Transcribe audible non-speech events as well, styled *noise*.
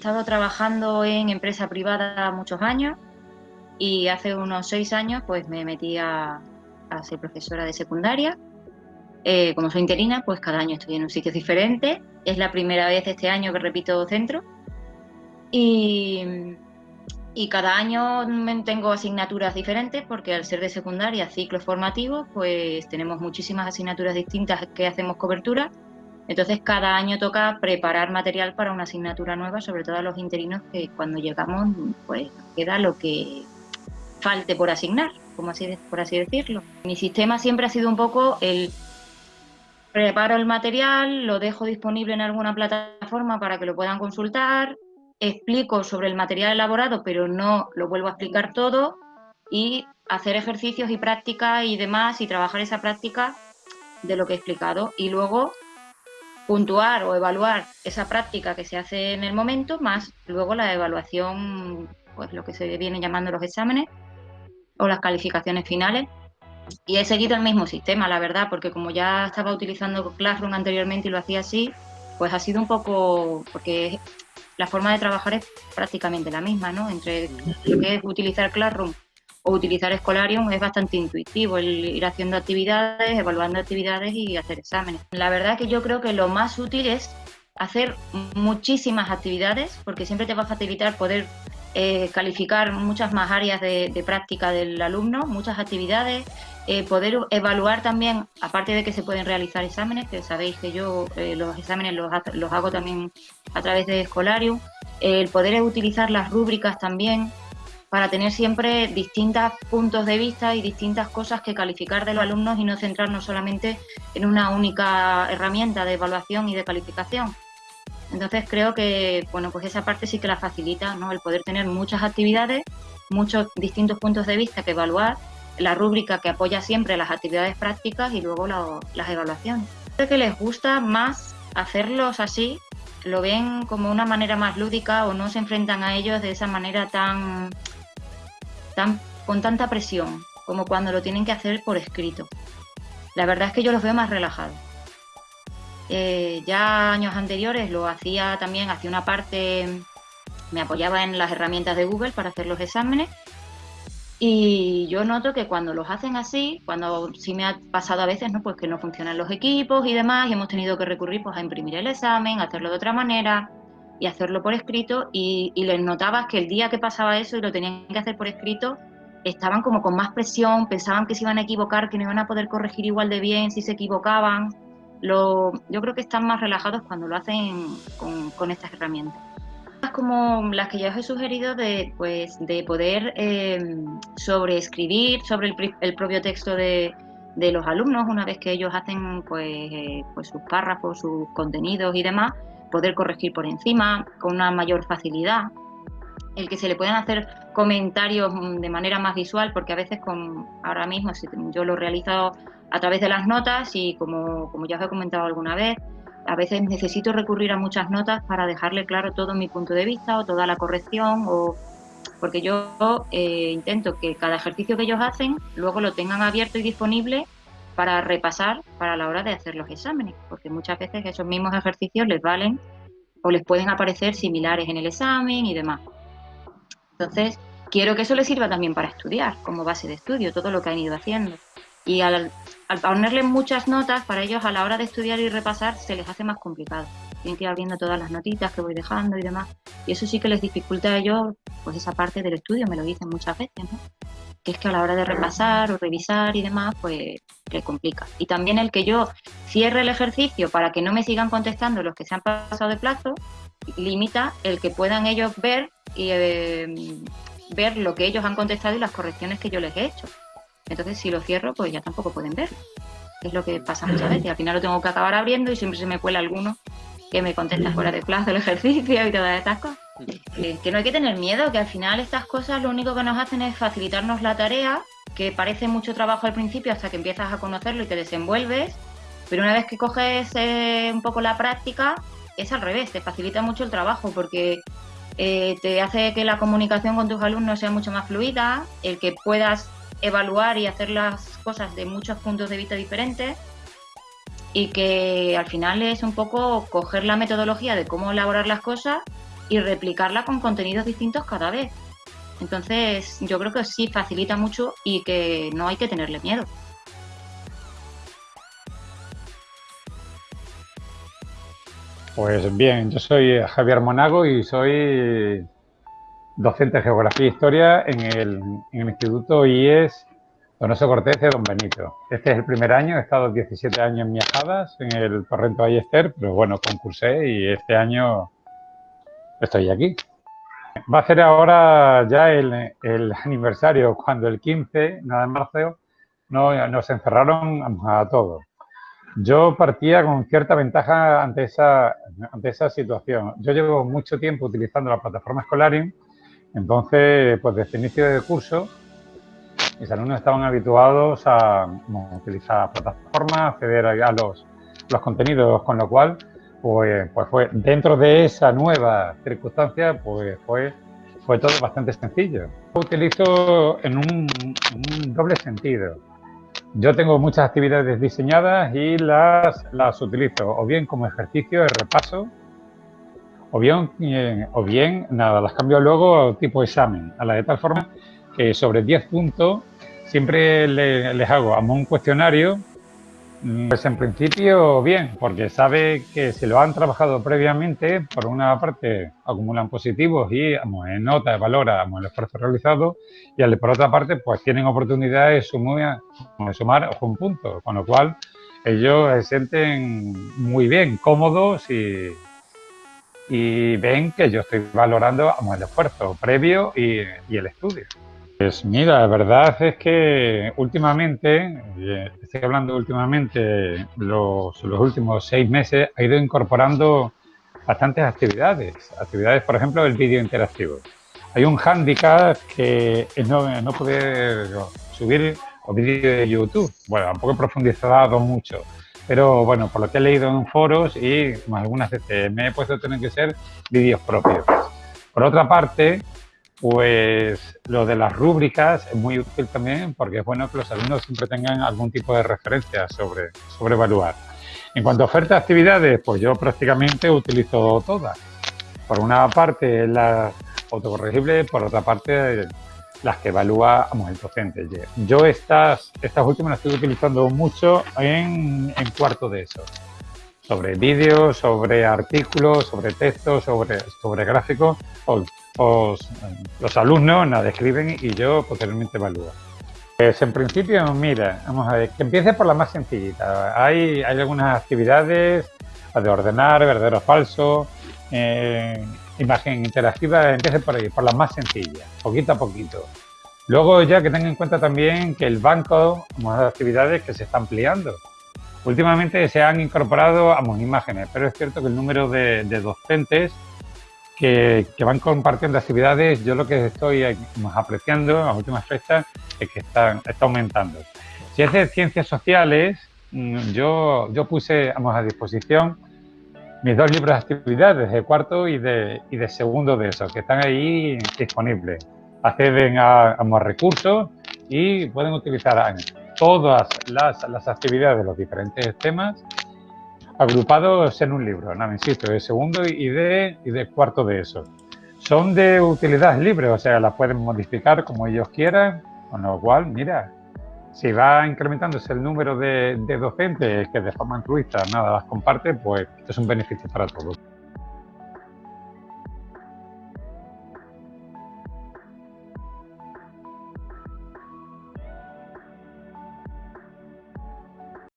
estado trabajando en empresa privada muchos años y hace unos seis años pues me metí a, ser profesora de secundaria. Eh, como soy interina, pues cada año estoy en un sitio diferente. Es la primera vez este año que repito centro. Y, y cada año tengo asignaturas diferentes porque al ser de secundaria, ciclos formativos, pues tenemos muchísimas asignaturas distintas que hacemos cobertura. Entonces cada año toca preparar material para una asignatura nueva, sobre todo a los interinos que cuando llegamos pues queda lo que falte por asignar, como así, por así decirlo. Mi sistema siempre ha sido un poco el preparo el material, lo dejo disponible en alguna plataforma para que lo puedan consultar, explico sobre el material elaborado, pero no lo vuelvo a explicar todo y hacer ejercicios y prácticas y demás y trabajar esa práctica de lo que he explicado y luego puntuar o evaluar esa práctica que se hace en el momento más luego la evaluación, pues lo que se viene llamando los exámenes o las calificaciones finales. Y he seguido el mismo sistema, la verdad, porque como ya estaba utilizando Classroom anteriormente y lo hacía así, pues ha sido un poco, porque la forma de trabajar es prácticamente la misma, ¿no? Entre lo que es utilizar Classroom o utilizar Escolarium es bastante intuitivo, el ir haciendo actividades, evaluando actividades y hacer exámenes. La verdad que yo creo que lo más útil es hacer muchísimas actividades porque siempre te va a facilitar poder eh, calificar muchas más áreas de, práctica del alumno, muchas actividades, eh, poder evaluar también, aparte de que se pueden realizar exámenes, que sabéis que yo eh, los exámenes los, los, hago también a través de Escolarium, el poder utilizar las rúbricas también para tener siempre distintos puntos de vista y distintas cosas que calificar de los alumnos y no centrarnos solamente en una única herramienta de evaluación y de calificación. Entonces creo que bueno, pues esa parte sí que la facilita, ¿no? El poder tener muchas actividades, muchos distintos puntos de vista que evaluar, la rúbrica que apoya siempre las actividades prácticas y luego las evaluaciones. Creo les gusta más hacerlos así, lo ven como una manera más lúdica o no se enfrentan a ellos de esa manera tan, con tanta presión como cuando lo tienen que hacer por escrito. La verdad es que yo los veo más relajados. Eh, ya años anteriores lo hacía también, hacía una parte, me apoyaba en las herramientas de Google para hacer los exámenes y yo noto que cuando los hacen así, cuando sí me ha pasado a veces, ¿no? Pues que no funcionan los equipos y demás, y hemos tenido que recurrir pues, a imprimir el examen, hacerlo de otra manera y hacerlo por escrito, y, y les notabas que el día que pasaba eso y lo tenían que hacer por escrito, estaban como con más presión, pensaban que se iban a equivocar, que no iban a poder corregir igual de bien si se equivocaban lo, yo creo que están más relajados cuando lo hacen con, estas herramientas. Como las que ya os he sugerido de, pues, de poder eh, sobreescribir sobre el, propio texto de, los alumnos una vez que ellos hacen pues, eh, pues sus párrafos, sus contenidos y demás, poder corregir por encima con una mayor facilidad. El que se le puedan hacer comentarios de manera más visual, porque a veces con ahora mismo, yo lo he realizado a través de las notas y como, como ya os he comentado alguna vez, a veces necesito recurrir a muchas notas para dejarle claro todo mi punto de vista o toda la corrección o porque yo eh, intento que cada ejercicio que ellos hacen luego lo tengan abierto y disponible para repasar para la hora de hacer los exámenes, porque muchas veces esos mismos ejercicios les valen o les pueden aparecer similares en el examen y demás. Entonces, quiero que eso les sirva también para estudiar, como base de estudio, todo lo que han ido haciendo. Y al, al ponerle muchas notas, para ellos a la hora de estudiar y repasar se les hace más complicado. Tienen que ir abriendo todas las notitas que voy dejando y demás. Y eso sí que les dificulta a ellos pues esa parte del estudio, me lo dicen muchas veces, ¿no? Que es que a la hora de repasar o revisar y demás, pues le complica. Y también el que yo cierre el ejercicio para que no me sigan contestando los que se han pasado de plazo, limita el que puedan ellos ver y eh, ver lo que ellos han contestado y las correcciones que yo les he hecho. Entonces, si lo cierro, pues ya tampoco pueden ver. Es lo que pasa muchas veces. Al final lo tengo que acabar abriendo y siempre se me cuela alguno que me contesta fuera de plazo el ejercicio y todas estas cosas. Que, no hay que tener miedo, que al final estas cosas lo único que nos hacen es facilitarnos la tarea, que parece mucho trabajo al principio hasta que empiezas a conocerlo y te desenvuelves, pero una vez que coges eh, un poco la práctica, es al revés, te facilita mucho el trabajo porque eh, te hace que la comunicación con tus alumnos sea mucho más fluida, el que puedas evaluar y hacer las cosas de muchos puntos de vista diferentes y que al final es un poco coger la metodología de cómo elaborar las cosas y replicarla con contenidos distintos cada vez. Entonces, yo creo que sí facilita mucho y que no hay que tenerle miedo. Pues bien, yo soy Javier Monago y soy docente de Geografía e Historia en el, Instituto IES Donoso Cortés de Don Benito. Este es el primer año, he estado 17 años en Miajadas, en el Torrento Ayester, pero bueno, concursé y este año estoy aquí. Va a ser ahora ya el, *laughs* aniversario, cuando el 15, nada de marzo, no, nos encerraron a todos. Yo partía con cierta ventaja ante esa, ante esa situación. Yo llevo mucho tiempo utilizando la plataforma Escolarium, entonces, pues desde el inicio del curso, mis alumnos estaban habituados a, utilizar la plataforma, acceder a los, los contenidos, con lo cual, pues, pues fue dentro de esa nueva circunstancia, pues fue, fue todo bastante sencillo. Lo utilizo en un, doble sentido. Yo tengo muchas actividades diseñadas y las, las utilizo o bien como ejercicio de repaso o bien, eh, o bien nada, las cambio luego tipo examen, a la de tal forma que sobre 10 puntos siempre les hago un cuestionario, pues en principio bien, porque sabe que si lo han trabajado previamente, por una parte acumulan positivos y en nota valora el esfuerzo realizado y por otra parte pues tienen oportunidad de sumar, un punto, con lo cual ellos se sienten muy bien, cómodos y ven que yo estoy valorando el esfuerzo previo y, el estudio. Pues mira, la verdad es que últimamente, estoy hablando últimamente, los, los últimos seis meses, ha ido incorporando bastantes actividades. Actividades, por ejemplo, el vídeo interactivo. Hay un hándicap que es no, no poder subir vídeos de YouTube. Bueno, tampoco he profundizado mucho pero bueno, por lo que he leído en foros y algunas veces me he puesto a tener que ser vídeos propios. Por otra parte, pues lo de las rúbricas es muy útil también porque es bueno que los alumnos siempre tengan algún tipo de referencia sobre, sobre evaluar. En cuanto a oferta de actividades, pues yo prácticamente utilizo todas. Por una parte las autocorregibles, por otra parte las que evalúa el docente. Yo estas, estas últimas las estoy utilizando mucho en, en cuarto de eso. Sobre vídeos, sobre artículos, sobre textos, sobre, sobre gráficos. los alumnos la describen y yo posteriormente evalúo. Pues en principio, mira, vamos a ver, que empiece por la más sencillita. Hay, hay algunas actividades, de ordenar, verdadero o falso, eh, imagen interactiva, empiece por ahí, por las más sencillas, poquito a poquito. Luego ya que tenga en cuenta también que el banco, de actividades que se está ampliando. Últimamente se han incorporado a imágenes, pero es cierto que el número de, docentes que, van compartiendo actividades, yo lo que estoy apreciando en las últimas fechas es que está, está aumentando. Si es de ciencias sociales, mm, yo, yo puse a disposición mis dos libros de actividades, de cuarto y de, y de segundo de eso, que están ahí disponibles. Acceden a, a recursos y pueden utilizar todas las, las, actividades de los diferentes temas agrupados en un libro, no, insisto, de segundo y de, y de cuarto de eso. Son de utilidad libre, o sea, las pueden modificar como ellos quieran, con lo cual, mira, si va incrementándose el número de, docentes que de forma altruista nada las comparte, pues es un beneficio para todos.